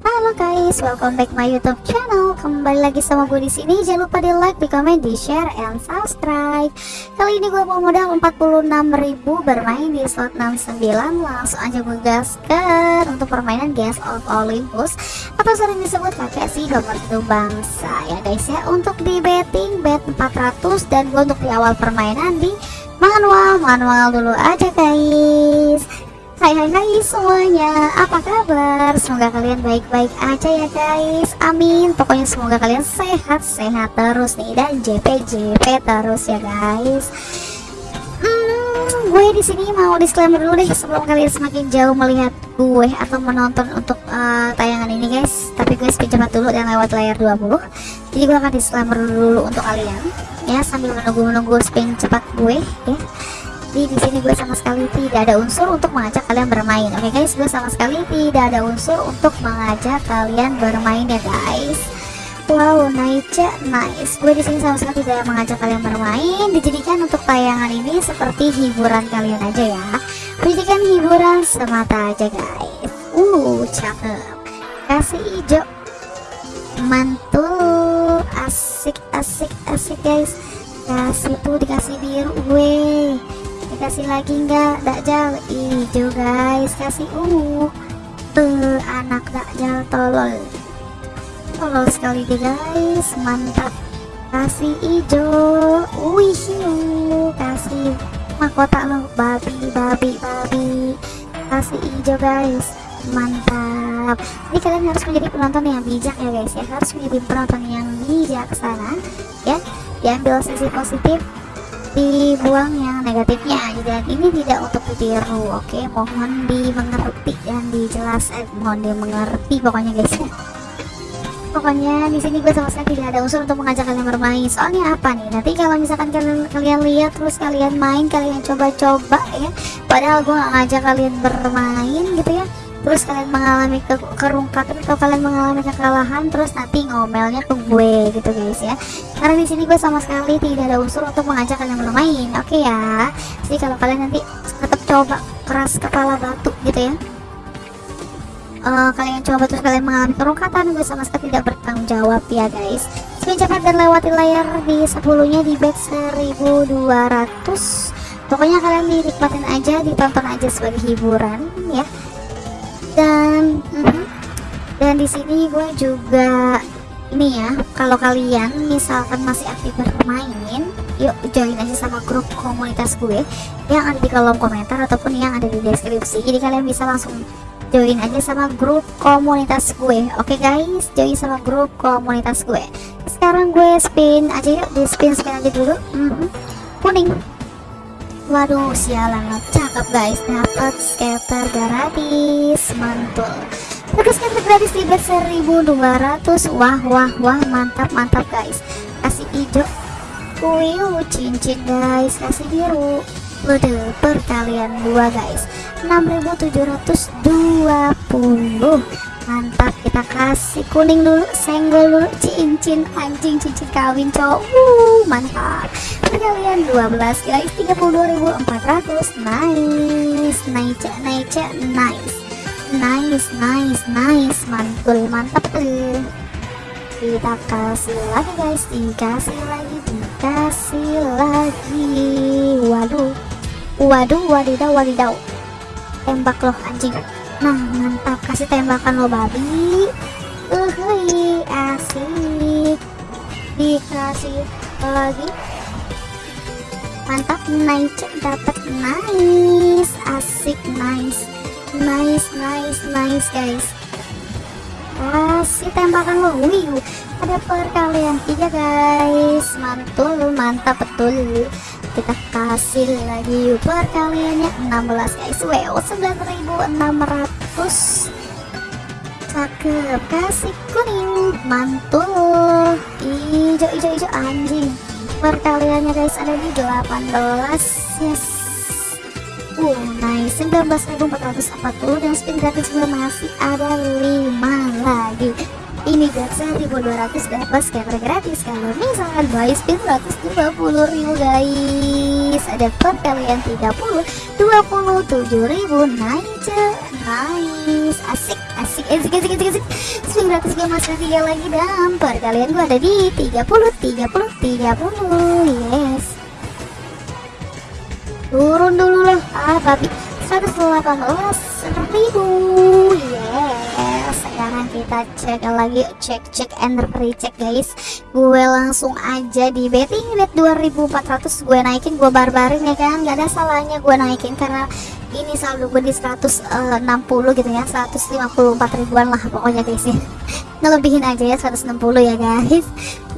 Halo guys, welcome back my YouTube channel. Kembali lagi sama gue di sini. Jangan lupa di like, di komen, di share, and subscribe. Kali ini gue mau modal 46.000 bermain di slot 69. Langsung aja gue gaskan untuk permainan Gas of Olympus atau sering disebut kakek si nomor bangsa ya guys ya. Untuk di betting bet 400 dan gue untuk di awal permainan di manual manual dulu aja guys. Hai hai hai semuanya, apa kabar? Semoga kalian baik-baik aja ya guys. Amin. Pokoknya semoga kalian sehat-sehat terus nih dan JP-JP terus ya guys. Hmm, gue di sini mau disclaimer dulu deh sebelum kalian semakin jauh melihat gue atau menonton untuk uh, tayangan ini guys. Tapi gue spin cepat dulu dan lewat layar 20. Jadi gue akan disclaimer dulu untuk kalian ya sambil menunggu-menunggu spin cepat gue ya jadi di sini gue sama sekali tidak ada unsur untuk mengajak kalian bermain. Oke okay guys, gue sama sekali tidak ada unsur untuk mengajak kalian bermain ya guys. Wow, nice, nice. Gue di sini sama sekali tidak mengajak kalian bermain. Dijadikan untuk tayangan ini seperti hiburan kalian aja ya. Dijadikan hiburan semata aja guys. Uh, cakep. Kasih hijau, mantul, asik, asik, asik guys. Kasih tuh dikasih biru gue dikasih lagi enggak dakjal? Hijau guys. Kasih ungu. Uh, anak dakjal tolol. Tolol sekali deh guys. Mantap. Kasih hijau wih kasih mahkota lo. Babi babi babi. Kasih hijau guys. Mantap. Jadi kalian harus menjadi penonton yang bijak ya guys ya. Harus menjadi penonton yang bijaksana ya. Diambil sisi positif dibuang yang negatifnya. Dan ini tidak untuk ditiru oke? Okay? mohon dimengerti dan dijelas. Eh, mohon dimengerti pokoknya guys. Ya pokoknya di sini gue sama sekali tidak ada unsur untuk mengajak kalian bermain. Soalnya apa nih? Nanti kalau misalkan kalian kalian lihat terus kalian main kalian coba-coba ya. Padahal gue ngajak kalian bermain gitu ya terus kalian mengalami ke kerungkatan atau kalian mengalami kekalahan terus nanti ngomelnya ke gue gitu guys ya. Karena di sini gue sama sekali tidak ada unsur untuk mengajak kalian bermain oke okay ya? Jadi kalau kalian nanti tetap coba keras kepala batu gitu ya. Uh, kalian coba terus kalian mengalami kerungkatan gue sama sekali tidak bertanggung jawab ya guys. Spin cepat dan lewati layar di 10 nya di bet 1200 pokoknya kalian dinikmatin aja ditonton aja sebagai hiburan ya dan uh, dan di sini gue juga ini ya kalau kalian misalkan masih aktif bermain yuk join aja sama grup komunitas gue. Yang ada di kolom komentar ataupun yang ada di deskripsi. Jadi kalian bisa langsung join aja sama grup komunitas gue. Oke okay guys? Join sama grup komunitas gue. Sekarang gue spin aja yuk di spin spin aja dulu. Mm -hmm. kuning Waduh, sialan cakep guys, dapat scatter gratis, mantul. Terus scatter gratis di bet 1200. Wah, wah, wah, mantap, mantap guys. Kasih hijau. Wih, cincin guys, kasih biru. Udah perkalian dua guys. 6720 mantap kita kasih kuning dulu senggol dulu cincin anjing cincin kawin cowok. Uh, mantap. Perkalian 12 guys 32.400 nice nice nice nice. Nice nice nice mantul mantap tuh kita kasih lagi guys. Dikasih lagi dikasih lagi. Waduh. Waduh wadidaw wadidaw. Tembak loh anjing nah mantap. Kasih tembakan lo babi. Uh asik. Dikasih lagi. Mantap nice. Dapat nice. Asik nice. Nice nice nice guys. Kasih tembakan lo. Wih ada perkalian tiga guys. Mantul mantap betul kita kasih lagi perkaliannya 16 guys. Wow 9600 cakep. Kasih kuning. Mantul. Hijau hijau hijau anjing. Perkaliannya guys ada di 18 yes. Uh nice. 19.440 dan spin gratis juga masih ada 5 lagi ini bet 1200 dapat scatter gratis kalau misalkan buy spin 120 ribu guys. Ada perkalian 30 27 ribu nice. Nice asik asik asik asik asik asik. 900 gue masih tiga lagi dan perkalian gue ada di 30 30 30 yes. Turun dulu lah. Ah babi 118 ribu yes sekarang kita cek lagi cek cek and recheck guys. Gue langsung aja di betting bet 2400 gue naikin gue barbarin ya kan? Gak ada salahnya gue naikin karena ini saldo gue di 160 gitu ya 154 ribuan lah pokoknya guys ya. Ngelebihin aja ya 160 ya guys.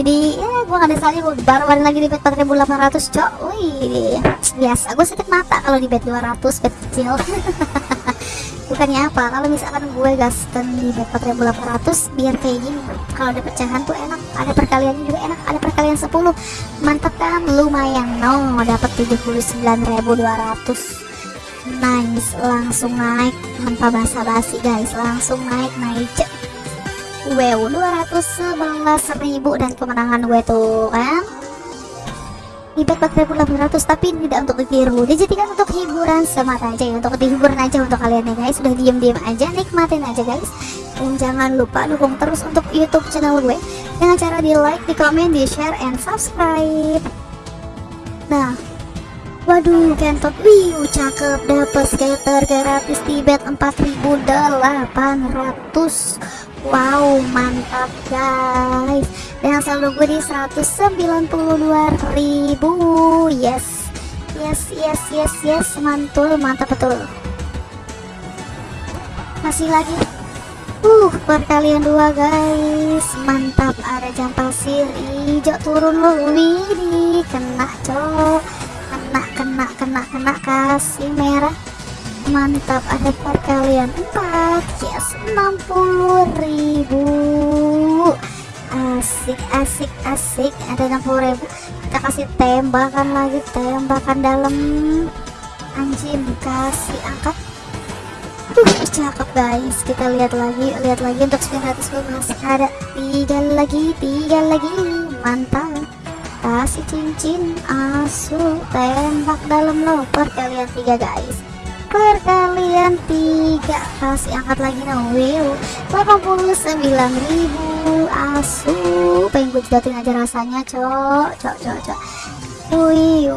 Jadi ya gue gak ada salahnya gue barbarin lagi di bet 4800 cok. Wih biasa. Gue sakit mata kalau di bet 200 bet kecil bukannya apa? Kalau misalkan gue gaskan di bet 4800 biar kayak gini. Kalau ada pecahan tuh enak ada perkalian juga enak ada perkalian 10 mantap kan? Lumayan. No dapat 79.200 nice. Langsung naik. Tanpa basa-basi guys. Langsung naik naik wow 211.000 dan kemenangan gue tuh kan di bet 4800 tapi tidak untuk ditiru dijadikan untuk hiburan semata aja ya untuk dihiburan aja untuk kalian ya guys. Sudah diem-diem aja nikmatin aja guys. Dan jangan lupa dukung terus untuk youtube channel gue dengan cara di like, di komen, di share, and subscribe. Nah Waduh, kentot. Wih, cakep. Dapet skater gratis di bet 4800. Wow, mantap guys. Dan saldo gue di 192.000. Yes. Yes, yes, yes, yes, mantul, mantap betul. Masih lagi. Uh, perkalian dua guys. Mantap, ada jam pasir hijau turun loh. Wih, kena cok kena kena kena kena kasih merah mantap ada perkalian 4 yes 60.000 asik asik asik ada 60.000 kita kasih tembakan lagi tembakan dalam. Anjing kasih angkat. Tuh cakep guys. Kita lihat lagi lihat lagi untuk 900 masih ada. Tiga lagi tiga lagi. Mantap. Kasih cincin asu tembak dalam lo perkalian tiga guys perkalian tiga. Kasih angkat lagi no wow 89.000 asu. Pengen gue jidatin aja rasanya cok cok cok cok. Wih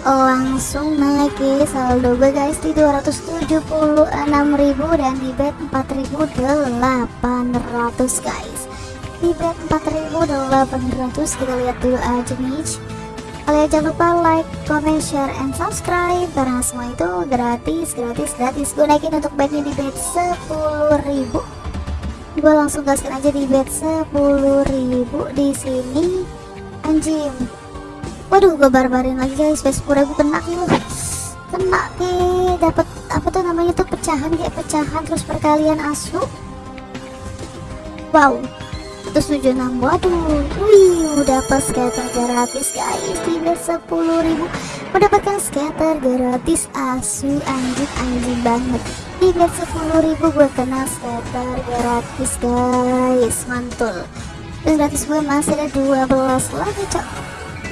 langsung naik ke saldo gue guys di 276.000 dan di bet 4.800 guys. Di bet 4800 kita lihat dulu aja nih kalian jangan lupa like, comment, share, and subscribe. Karena semua itu gratis, gratis, gratis. Gue naikin untuk betnya di bet 10.000 gue langsung gaskan aja di bet 10.000 di sini. Anjing. Waduh gue barbarin lagi guys. Bet 10.000 kena nih kena nih. Dapat apa tuh namanya tuh? Pecahan kayak pecahan terus perkalian asu. Wow 176 waduh wih udah pas skater gratis guys. Tinggal 10.000 mendapatkan skater gratis asu anjing anjing banget. Tinggal 10.000 gue kena skater gratis guys. Mantul. Dan gratis gue masih ada 12 lagi cok.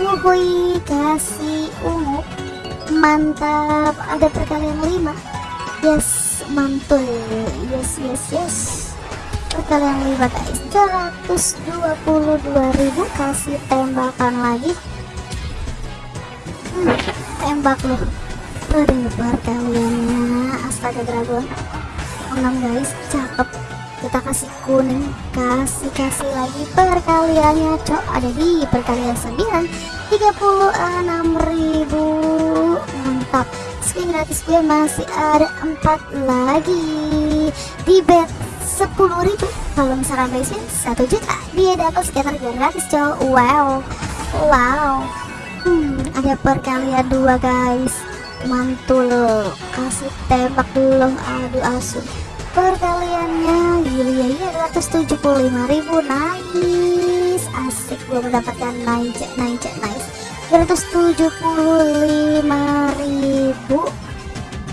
Wuhui kasih ungu. Mantap. Ada perkalian 5 yes mantul. Yes yes yes kalian lihat guys 122.000 kasih tembakan lagi. Hmm, tembak loh. Berlebar kaliannya astaga dragon. 6 guys. Cakep. Kita kasih kuning. Kasih kasih lagi perkaliannya cok. Ada di perkalian 9 36.000 mantap. Skin gratis gue masih ada 4 lagi. Di bet 10.000 kalau misalkan basic 1 juta. Dia dapat sekitar gratis cowok wow. Wow. Hmm, ada perkalian dua guys. Mantul kasih tembak dulu. Aduh asu. Perkaliannya gila ya 275.000 nice. Asik gue mendapatkan nice nice nice. 275.000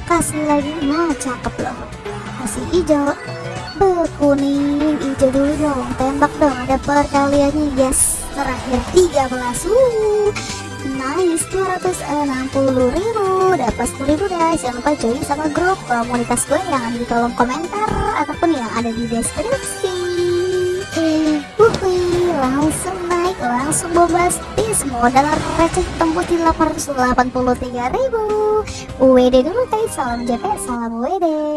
kasih lagi. Nah cakep loh. Kasih hijau berkuning hijau dulu dong. Tembak dong ada perkaliannya yes. Terakhir 13 uh nice 260 ribu. Dapat 10 ribu guys. Jangan lupa join sama grup komunitas gue yang ada di kolom komentar ataupun yang ada di deskripsi. Wuhui, langsung naik langsung bombastis modal receh tembus di 883 ribu. UWD dulu guys. Salam JP salam UWD